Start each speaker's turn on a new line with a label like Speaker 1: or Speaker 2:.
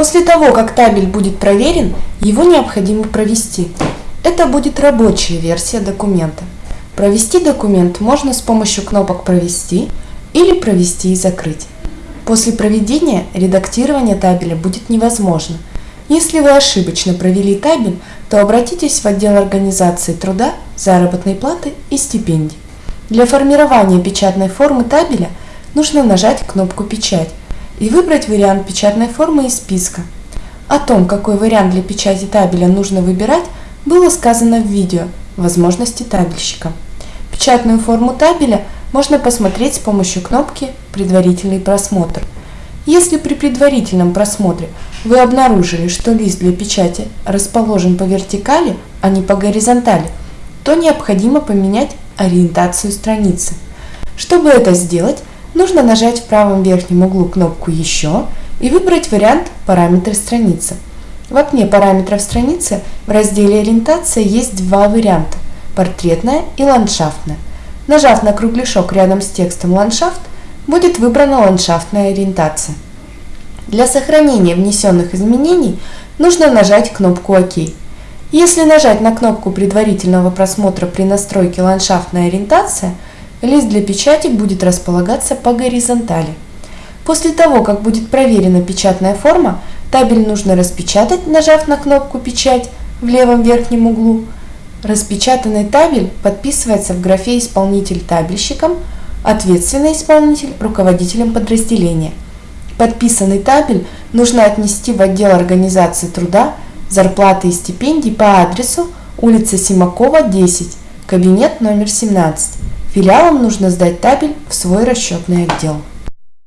Speaker 1: После того, как табель будет проверен, его необходимо провести. Это будет рабочая версия документа. Провести документ можно с помощью кнопок «Провести» или «Провести и закрыть». После проведения редактирование табеля будет невозможно. Если вы ошибочно провели табель, то обратитесь в отдел организации труда, заработной платы и стипендий. Для формирования печатной формы табеля нужно нажать кнопку «Печать» и выбрать вариант печатной формы из списка. О том, какой вариант для печати табеля нужно выбирать, было сказано в видео «Возможности табельщика». Печатную форму табеля можно посмотреть с помощью кнопки «Предварительный просмотр». Если при предварительном просмотре вы обнаружили, что лист для печати расположен по вертикали, а не по горизонтали, то необходимо поменять ориентацию страницы. Чтобы это сделать, нужно нажать в правом верхнем углу кнопку «Еще» и выбрать вариант «Параметры страницы». В окне параметров страницы в разделе «Ориентация» есть два варианта – портретная и ландшафтная. Нажав на кругляшок рядом с текстом «Ландшафт», будет выбрана ландшафтная ориентация. Для сохранения внесенных изменений нужно нажать кнопку «Ок». Если нажать на кнопку предварительного просмотра при настройке ландшафтная ориентация, лист для печати будет располагаться по горизонтали. После того, как будет проверена печатная форма, табель нужно распечатать, нажав на кнопку «Печать» в левом верхнем углу. Распечатанный табель подписывается в графе «Исполнитель табельщиком», «Ответственный исполнитель» руководителем подразделения. Подписанный табель нужно отнести в отдел организации труда зарплаты и стипендий по адресу улица Симакова, 10, кабинет номер 17. Филиалам нужно сдать табель в свой расчетный отдел.